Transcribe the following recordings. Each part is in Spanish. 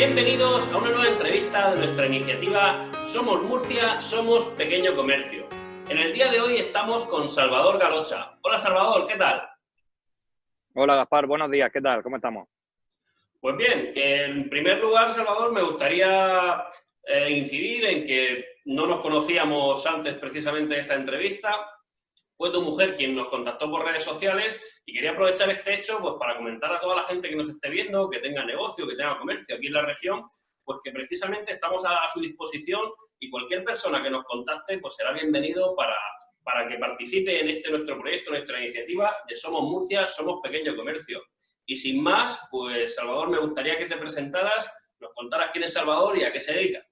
Bienvenidos a una nueva entrevista de nuestra iniciativa Somos Murcia, Somos Pequeño Comercio. En el día de hoy estamos con Salvador Galocha. Hola Salvador, ¿qué tal? Hola Gaspar, buenos días, ¿qué tal? ¿Cómo estamos? Pues bien, en primer lugar, Salvador, me gustaría eh, incidir en que no nos conocíamos antes precisamente de esta entrevista. Fue tu mujer quien nos contactó por redes sociales y quería aprovechar este hecho pues, para comentar a toda la gente que nos esté viendo, que tenga negocio, que tenga comercio aquí en la región, pues que precisamente estamos a, su disposición y cualquier persona que nos contacte pues será bienvenido para, para que participe en este nuestro proyecto, nuestra iniciativa de Somos Murcia, Somos Pequeño Comercio. Y sin más, pues Salvador, me gustaría que te presentaras, nos contaras quién es Salvador y a qué se dedica.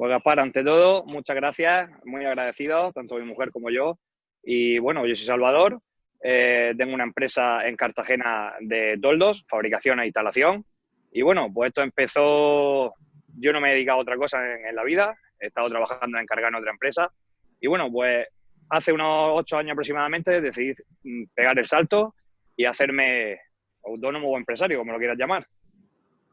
Pues Gaspar, ante todo, muchas gracias, muy agradecido, tanto mi mujer como yo. Y bueno, yo soy Salvador, eh, tengo una empresa en Cartagena de toldos, fabricación e instalación. Y bueno, pues esto empezó, yo no me he dedicado a otra cosa en, la vida, he estado trabajando en encargar en otra empresa. Y bueno, pues hace unos ocho años aproximadamente decidí mm, pegar el salto y hacerme autónomo o empresario, como lo quieras llamar.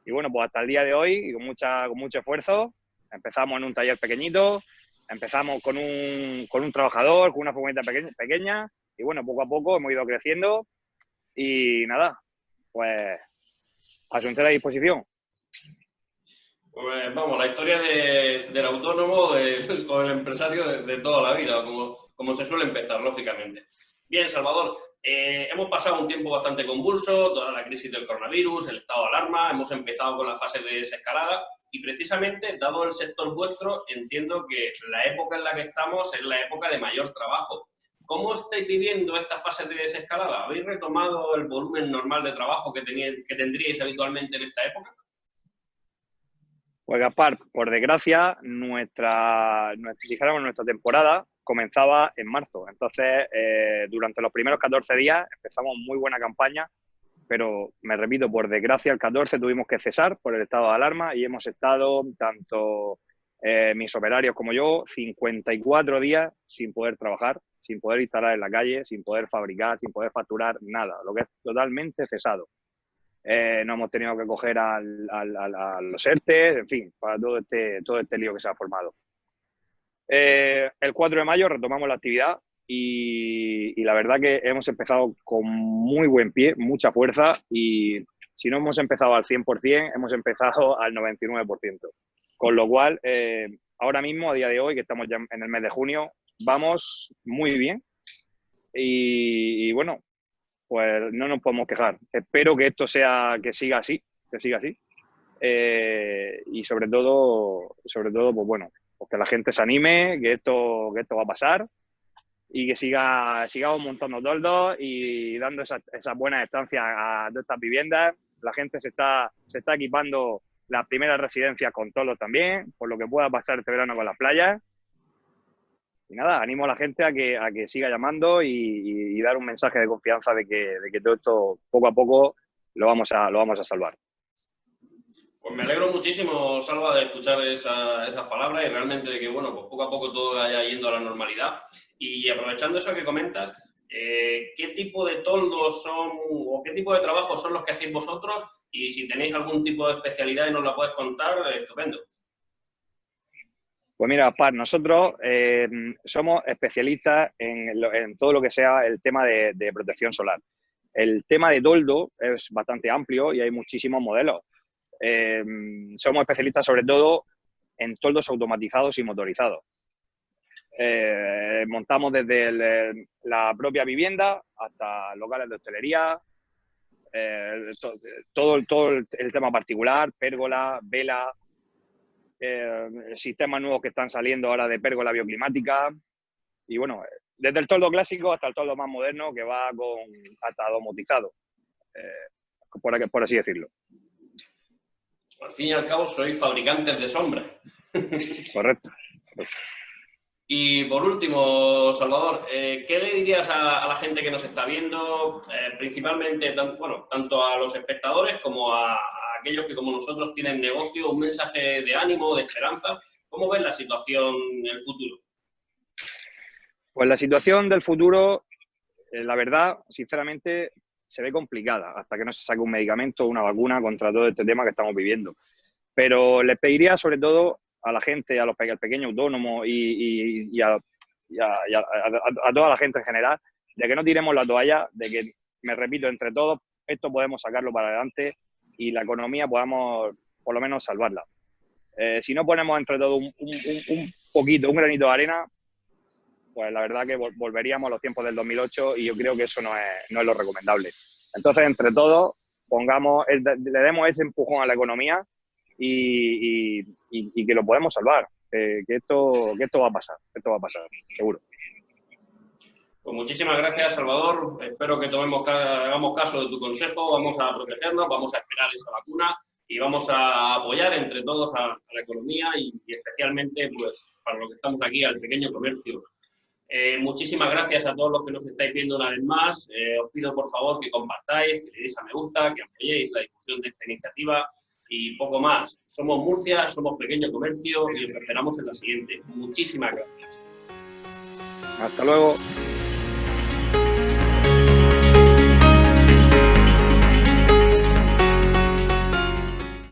Y bueno, pues hasta el día de hoy, con, mucha, con mucho esfuerzo, Empezamos en un taller pequeñito, empezamos con un, con un trabajador, con una furgoneta pequeña, y bueno, poco a poco hemos ido creciendo y nada, pues a su entera disposición. Pues vamos, la historia del autónomo de, el empresario de, toda la vida, como, como se suele empezar, lógicamente. Bien, Salvador, eh, hemos pasado un tiempo bastante convulso, toda la crisis del coronavirus, el estado de alarma, hemos empezado con la fase de desescalada y precisamente, dado el sector vuestro, entiendo que la época en la que estamos es la época de mayor trabajo. ¿Cómo estáis viviendo esta fase de desescalada? ¿Habéis retomado el volumen normal de trabajo que, que tendríais habitualmente en esta época? Pues Gaspar, por desgracia, nuestra, nuestra, nuestra temporada comenzaba en marzo. Entonces, eh, durante los primeros 14 días empezamos muy buena campaña, pero me repito, por desgracia, el 14 tuvimos que cesar por el estado de alarma y hemos estado, tanto eh, mis operarios como yo, 54 días sin poder trabajar, sin poder instalar en la calle, sin poder fabricar, sin poder facturar nada, lo que es totalmente cesado. Eh, no hemos tenido que coger a los ERTE, en fin, para todo este, todo este lío que se ha formado. Eh, el 4 de mayo retomamos la actividad y, la verdad que hemos empezado con muy buen pie, mucha fuerza y si no hemos empezado al 100%, hemos empezado al 99%. Con lo cual, eh, ahora mismo, a día de hoy, que estamos ya en el mes de junio, vamos muy bien y, bueno, pues no nos podemos quejar. Espero que esto sea, que siga así, que siga así. Eh, y sobre todo, sobre todo, pues bueno, pues que la gente se anime, que esto, que esto va a pasar y que siga, sigamos montando toldos y dando esas esa buenas estancias a todas estas viviendas. La gente se está, se está equipando las primeras residencias con toldos también, por lo que pueda pasar este verano con las playas. Y nada, animo a la gente a que, a que siga llamando y, dar un mensaje de confianza de que, de que todo esto poco a poco lo vamos a, lo vamos a salvar. Pues me alegro muchísimo, Salva, de escuchar esas palabras y realmente de que, bueno, pues poco a poco todo vaya yendo a la normalidad. Y aprovechando eso que comentas, eh, ¿qué tipo de toldos son o qué tipo de trabajos son los que hacéis vosotros? Y si tenéis algún tipo de especialidad y nos la puedes contar, estupendo. Pues mira, nosotros eh, somos especialistas en, todo lo que sea el tema de, protección solar. El tema de toldo es bastante amplio y hay muchísimos modelos. Em, somos especialistas sobre todo en toldos automatizados y motorizados. Eh, montamos desde la propia vivienda hasta locales de hostelería, eh, todo el, tema particular, pérgola, vela, eh, sistemas nuevos que están saliendo ahora de pérgola bioclimática y bueno, desde el toldo clásico hasta el toldo más moderno que va con hasta domotizado, por, por así decirlo al fin y al cabo sois fabricantes de sombra. Correcto. Y por último, Salvador, eh, ¿qué le dirías a, la gente que nos está viendo, eh, principalmente, bueno, tanto a los espectadores como a, aquellos que como nosotros tienen negocio, un mensaje de ánimo, de esperanza? ¿Cómo ves la situación en el futuro? Pues la situación del futuro, eh, la verdad, sinceramente, se ve complicada hasta que no se saque un medicamento una vacuna contra todo este tema que estamos viviendo. Pero les pediría sobre todo a la gente, a los al pequeño autónomo y, a, toda la gente en general, de que no tiremos la toalla, de que, me repito, entre todos, esto podemos sacarlo para adelante y la economía podamos por lo menos salvarla. Eh, si no ponemos entre todos un, poquito, un granito de arena, pues la verdad que volveríamos a los tiempos del 2008 y yo creo que eso no es, no es lo recomendable. Entonces, entre todos, pongamos, le demos ese empujón a la economía y, que lo podemos salvar. que, esto, que esto va a pasar, esto va a pasar, seguro. Pues muchísimas gracias, Salvador. Espero que tomemos, hagamos caso de tu consejo. Vamos a protegernos, vamos a esperar esa vacuna y vamos a apoyar entre todos a, la economía y, especialmente, pues, para lo que estamos aquí, al pequeño comercio. Eh, muchísimas gracias a todos los que nos estáis viendo una vez más. Eh, os pido, por favor, que compartáis, que le deis a me gusta, que apoyéis la difusión de esta iniciativa y poco más. Somos Murcia, somos Pequeño Comercio y os esperamos en la siguiente. Muchísimas gracias. Hasta luego.